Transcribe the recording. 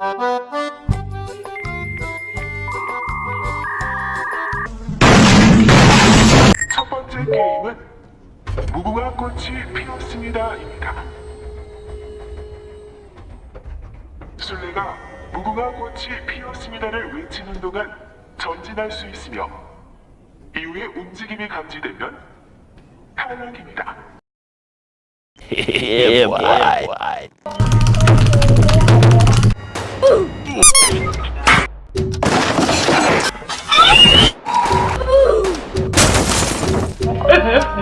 첫 번째 게임은 무궁화 꽃이 피었습니다입니다. 술래가 무궁화 꽃이 피었습니다를 외치는 동안 전진할 수 있으며 이후에 움직임이 감지되면 탈락입니다. yeah, boy. Die.